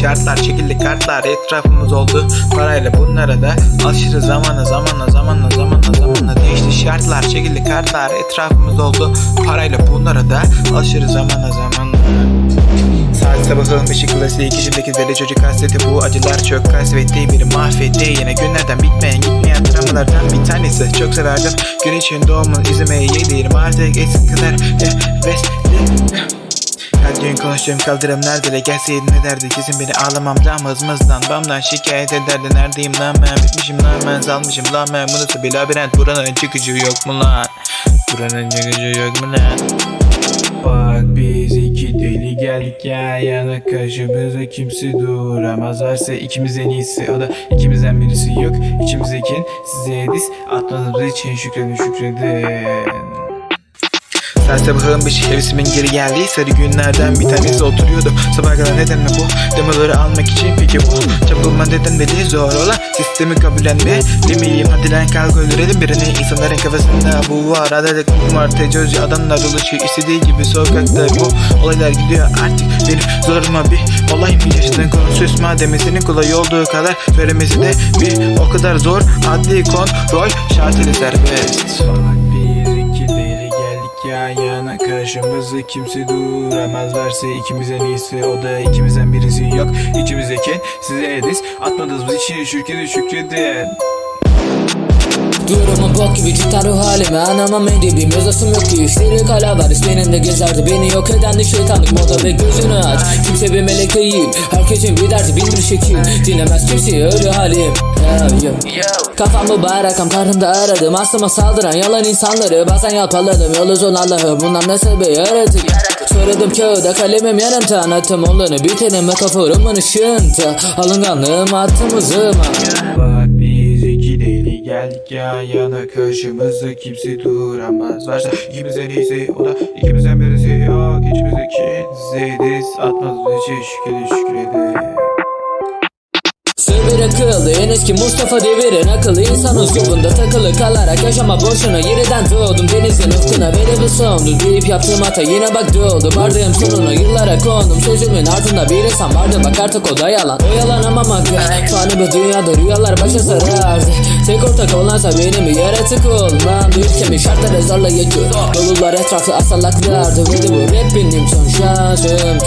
şartlar çekildi kartlar etrafımız oldu parayla. Bunlara da aşırı zamanla zamanla zamanla zamanla zamanla değişti şartlar çekildi kartlar etrafımız oldu parayla. Bunlara da aşırı zamanla zamanla Saat sabahın ışık klasiği kişideki deli çocuk hasreti. Bu acılar çok kasvetti biri mahvetti. Yine günlerden bitmeyen gitmeyen travmalardan bir tanesi. Çok severdim güneşin doğumunu izlemeye yeğlerim artık eski kadar hevesli her gün konuştuğum kaldırım nerede gelseydin ne derdi? Kesin beni ağlamamdan mızmızdan bamdan şikayet ederdi neredeyim lan ben? Bitmişim lan ben salmışım lan ben. Bu nasıl bir labirent? Buranın çıkıcı yok mu lan? Buranın çıkıcı yok mu lan? Bak biz iki deli geldik ya yana. Karşımıza kimse duramaz. Varsa ikimiz en iyisi o da ikimizden birisi yok. İçimizdeki size diz atmadığımız için şükredin şükredin sen sabahın beşi hevesimin geri geldiği sarı günlerden bir tanesi oturuyordu. Sabah kadar neden mi bu demoları almak için peki bu Çapılma neden deli zor olan sistemi kabullenme Demeyeyim hadi lan kalk öldürelim birini. İnsanların kafasında bu var. Adalet var tecavüzcü adamlar dolaşıyor istediği gibi sokakta bu Olaylar gidiyor. Artık benim zoruma bir olay mı? Yaşadığın konu susma demesinin kolay olduğu kadar Söylemesi de bir o kadar zor. Adli kontrol şart ile serbest yan yana Karşımızda kimse duramaz. Varsa ikimiz en iyisi o da ikimizden birisi yok. İçimizdeki size diz atmadığımız için şükredin şükredin Durumum bok gibi cidden ruh halimi Anlamam edibim yazasım yok ki. İşleri kalabalık benim de gezerdi. Beni yok eden de şeytanlık moda ve gözünü aç. Kimse bir melek değil Herkesin bir derdi bin bir şekil. Dinlemez kimseyi öyle halim. Yo, yo. Kafam mübarek am karnımda aradım. Aslıma saldıran yalan insanları. Bazen yalpaladım yolu zor Allah'ım. Bundan nasıl bir yaratık? Söyledim kağıda kalemim yanımda. Anlattım olanı biteni metaforumun ışığında. Alınganlığım attım uzuma geldik yan yana Karşımızda kimse duramaz. Varsa ikimizden iyisi o da ikimizden birisi. Yok İçimizdeki size diz atmadığımız için şükredin şükredin Akıllı en eski Mustafa devirin akıllı insan uslubunda takılı kalarak yaşama boşuna. Yeniden doğdum denizin ufkuna beni bir sondu deyip yaptığım hata yine bak doğdu vardığım sonuna yıllara kondum. Sözümün ardında bir insan vardı. Bak artık o da yalan. O yalan ama makyaj fani bir dünyada rüyalar başa sarardı. Tek ortak olansa benim bir yaratık olmam. Ülkemin şartları zorlayıcı dolular etrafı asalaklardı. Ve de bu? Rap benim son şansımdı